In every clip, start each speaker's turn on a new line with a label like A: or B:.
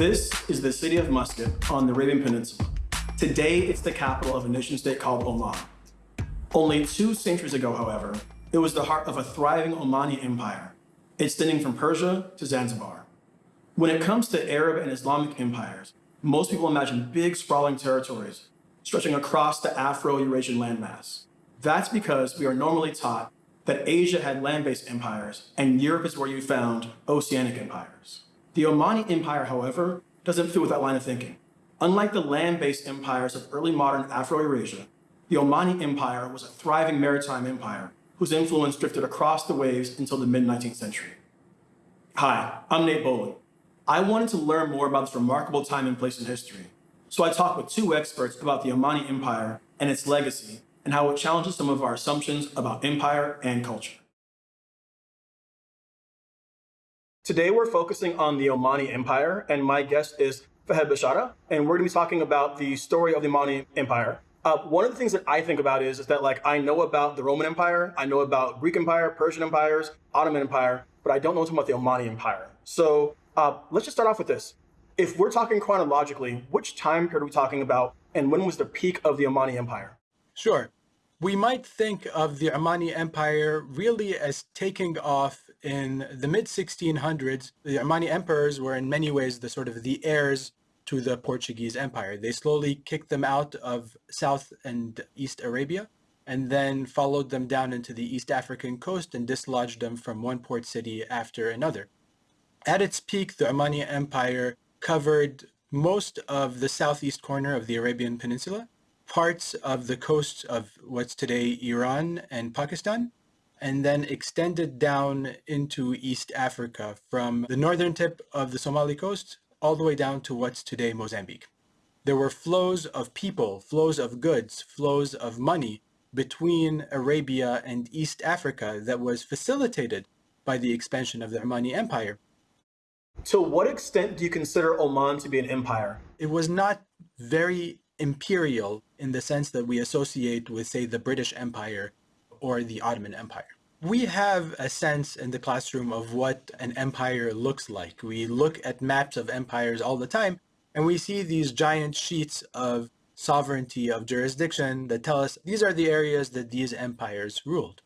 A: This is the city of Muscat on the Arabian Peninsula. Today, it's the capital of a nation state called Oman. Only two centuries ago, however, it was the heart of a thriving Omani empire, extending from Persia to Zanzibar. When it comes to Arab and Islamic empires, most people imagine big sprawling territories stretching across the Afro-Eurasian landmass. That's because we are normally taught that Asia had land-based empires and Europe is where you found oceanic empires. The Omani Empire, however, doesn't fit with that line of thinking. Unlike the land-based empires of early modern Afro-Eurasia, the Omani Empire was a thriving maritime empire whose influence drifted across the waves until the mid-19th century. Hi, I'm Nate Bolin. I wanted to learn more about this remarkable time and place in history, so I talked with two experts about the Omani Empire and its legacy and how it challenges some of our assumptions about empire and culture. Today we're focusing on the Omani Empire, and my guest is Fahad Bishara, and we're going to be talking about the story of the Omani Empire. Uh, one of the things that I think about is, is that like I know about the Roman Empire, I know about Greek Empire, Persian empires, Ottoman Empire, but I don't know much about the Omani Empire. So uh, let's just start off with this. If we're talking chronologically, which time period are we talking about, and when was the peak of the Omani Empire?
B: Sure. We might think of the Omani Empire really as taking off in the mid 1600s. The Omani emperors were in many ways the sort of the heirs to the Portuguese Empire. They slowly kicked them out of South and East Arabia and then followed them down into the East African coast and dislodged them from one port city after another. At its peak, the Omani Empire covered most of the southeast corner of the Arabian Peninsula parts of the coast of what's today Iran and Pakistan, and then extended down into East Africa from the northern tip of the Somali coast all the way down to what's today Mozambique. There were flows of people, flows of goods, flows of money between Arabia and East Africa that was facilitated by the expansion of the Omani Empire.
A: To what extent do you consider Oman to be an empire?
B: It was not very imperial in the sense that we associate with, say, the British Empire or the Ottoman Empire. We have a sense in the classroom of what an empire looks like. We look at maps of empires all the time, and we see these giant sheets of sovereignty of jurisdiction that tell us these are the areas that these empires ruled.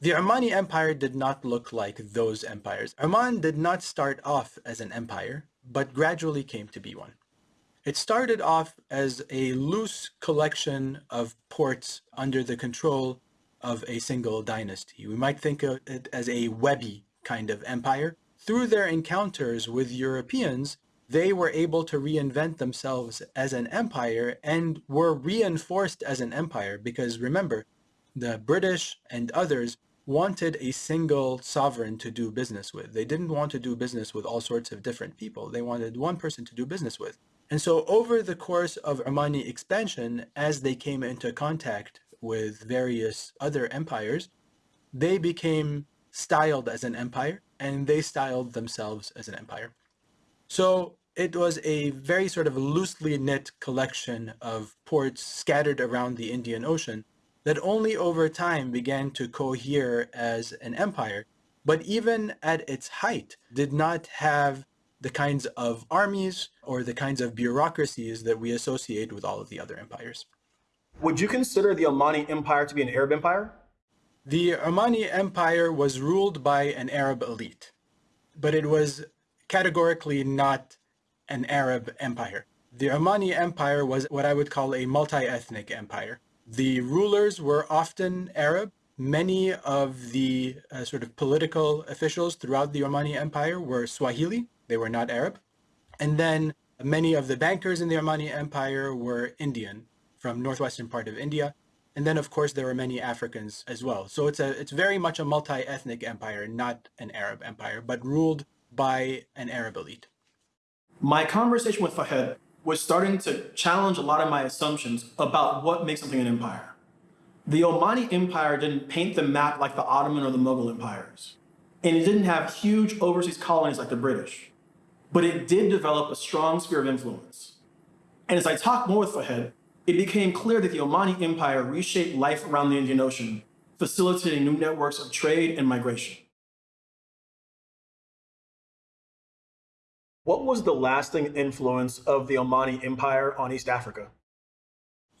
B: The Omani Empire did not look like those empires. Oman did not start off as an empire, but gradually came to be one. It started off as a loose collection of ports under the control of a single dynasty. We might think of it as a webby kind of empire. Through their encounters with Europeans, they were able to reinvent themselves as an empire and were reinforced as an empire because remember, the British and others wanted a single sovereign to do business with. They didn't want to do business with all sorts of different people. They wanted one person to do business with. And so over the course of Omani expansion, as they came into contact with various other empires, they became styled as an empire and they styled themselves as an empire. So it was a very sort of loosely knit collection of ports scattered around the Indian Ocean that only over time began to cohere as an empire, but even at its height did not have the kinds of armies or the kinds of bureaucracies that we associate with all of the other empires.
A: Would you consider the Omani Empire to be an Arab empire?
B: The Omani Empire was ruled by an Arab elite, but it was categorically not an Arab empire. The Omani Empire was what I would call a multi-ethnic empire. The rulers were often Arab. Many of the uh, sort of political officials throughout the Omani Empire were Swahili, they were not Arab. And then many of the bankers in the Omani Empire were Indian from northwestern part of India. And then, of course, there were many Africans as well. So it's a it's very much a multi-ethnic empire, not an Arab empire, but ruled by an Arab elite.
A: My conversation with Fahad was starting to challenge a lot of my assumptions about what makes something an empire. The Omani Empire didn't paint the map like the Ottoman or the Mughal empires. And it didn't have huge overseas colonies like the British but it did develop a strong sphere of influence. And as I talked more with Fahad, it became clear that the Omani Empire reshaped life around the Indian Ocean, facilitating new networks of trade and migration. What was the lasting influence of the Omani Empire on East Africa?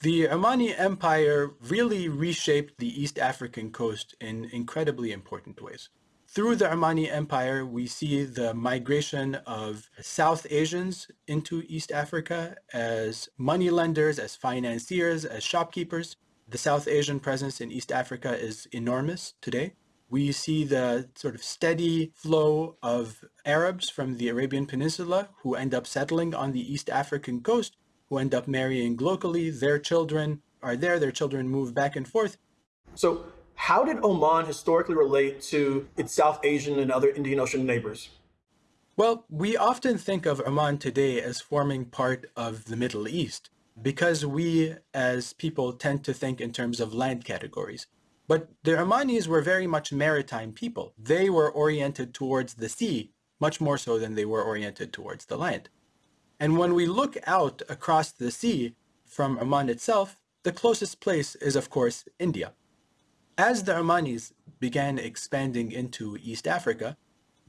B: The Omani Empire really reshaped the East African coast in incredibly important ways. Through the Omani Empire, we see the migration of South Asians into East Africa as moneylenders, as financiers, as shopkeepers. The South Asian presence in East Africa is enormous today. We see the sort of steady flow of Arabs from the Arabian Peninsula who end up settling on the East African coast, who end up marrying locally. Their children are there, their children move back and forth.
A: So how did Oman historically relate to its South Asian and other Indian Ocean neighbors?
B: Well, we often think of Oman today as forming part of the Middle East because we as people tend to think in terms of land categories. But the Omanis were very much maritime people. They were oriented towards the sea much more so than they were oriented towards the land. And when we look out across the sea from Oman itself, the closest place is of course India. As the Omanis began expanding into East Africa,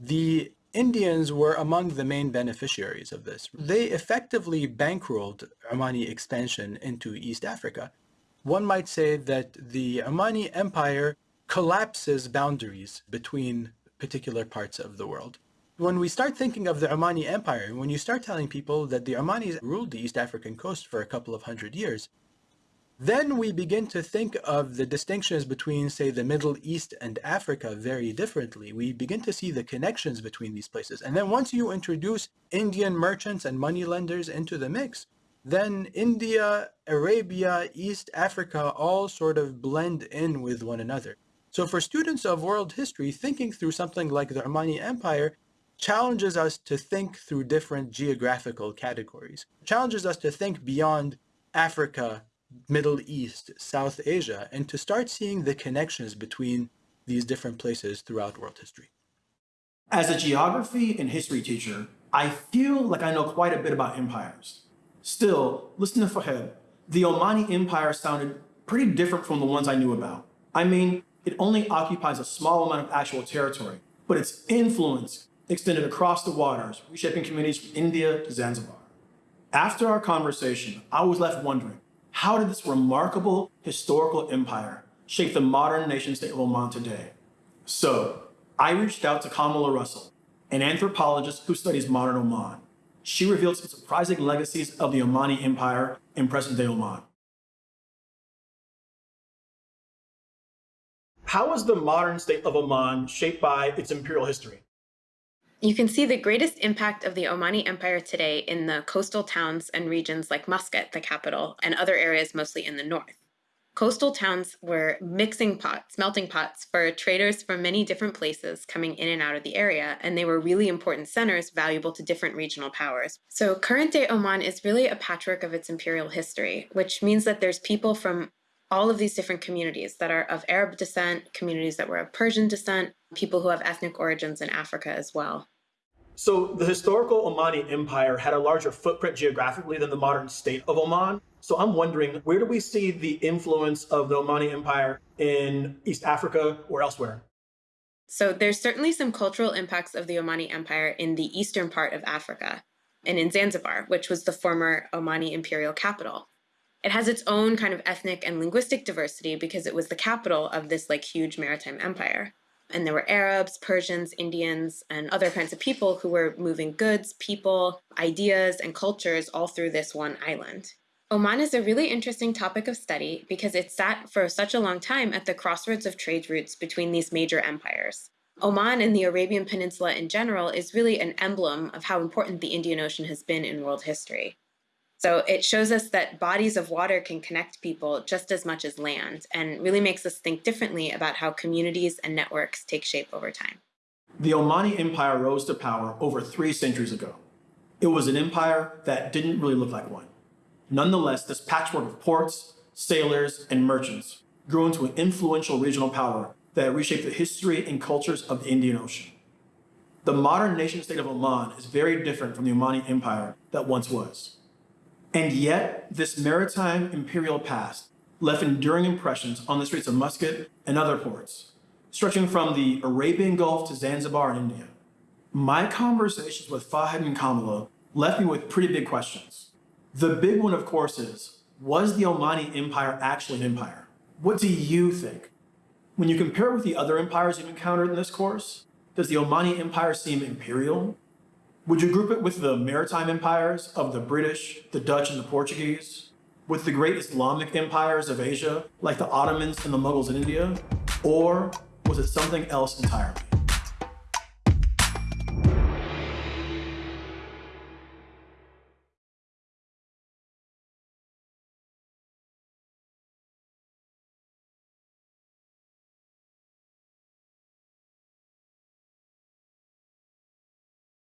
B: the Indians were among the main beneficiaries of this. Mm-hmm. They effectively bankrolled Omani expansion into East Africa. One might say that the Omani Empire collapses boundaries between particular parts of the world. When we start thinking of the Omani Empire, when you start telling people that the Omanis ruled the East African coast for a couple of hundred years, then we begin to think of the distinctions between, say, the Middle East and Africa very differently. We begin to see the connections between these places. And then once you introduce Indian merchants and moneylenders into the mix, then India, Arabia, East Africa all sort of blend in with one another. So for students of world history, thinking through something like the Omani Empire challenges us to think through different geographical categories, challenges us to think beyond Africa Middle East, South Asia, and to start seeing the connections between these different places throughout world history.
A: As a geography and history teacher, I feel like I know quite a bit about empires. Still, listen to Fahad. The Omani Empire sounded pretty different from the ones I knew about. I mean, it only occupies a small amount of actual territory, but its influence extended across the waters, reshaping communities from India to Zanzibar. After our conversation, I was left wondering, how did this remarkable historical empire shape the modern nation state of Oman today? So I reached out to Kamala Russell, an anthropologist who studies modern Oman. She revealed some surprising legacies of the Omani Empire in present-day Oman. How was the modern state of Oman shaped by its imperial history?
C: You can see the greatest impact of the Omani Empire today in the coastal towns and regions like Muscat, the capital, and other areas mostly in the north. Coastal towns were mixing pots, melting pots for traders from many different places coming in and out of the area, and they were really important centers valuable to different regional powers. So current day Oman is really a patchwork of its imperial history, which means that there's people from all of these different communities that are of Arab descent, communities that were of Persian descent, people who have ethnic origins in Africa as well.
A: So the historical Omani Empire had a larger footprint geographically than the modern state of Oman. So I'm wondering, where do we see the influence of the Omani Empire in East Africa or elsewhere?
C: So there's certainly some cultural impacts of the Omani Empire in the eastern part of Africa and in Zanzibar, which was the former Omani imperial capital. It has its own kind of ethnic and linguistic diversity because it was the capital of this like huge maritime empire. And there were Arabs, Persians, Indians, and other kinds of people who were moving goods, people, ideas, and cultures all through this one island. Oman is a really interesting topic of study because it sat for such a long time at the crossroads of trade routes between these major empires. Oman and the Arabian Peninsula in general is really an emblem of how important the Indian Ocean has been in world history. So it shows us that bodies of water can connect people just as much as land and really makes us think differently about how communities and networks take shape over time.
A: The Omani Empire rose to power over three centuries ago. It was an empire that didn't really look like one. Nonetheless, this patchwork of ports, sailors, and merchants grew into an influential regional power that reshaped the history and cultures of the Indian Ocean. The modern nation state of Oman is very different from the Omani Empire that once was. And yet, this maritime imperial past left enduring impressions on the streets of Muscat and other ports, stretching from the Arabian Gulf to Zanzibar in India. My conversations with Fahad and Kamala left me with pretty big questions. The big one, of course, is was the Omani Empire actually an empire? What do you think? When you compare it with the other empires you've encountered in this course, does the Omani Empire seem imperial? Would you group it with the maritime empires of the British, the Dutch, and the Portuguese? With the great Islamic empires of Asia, like the Ottomans and the Mughals in India? Or was it something else entirely?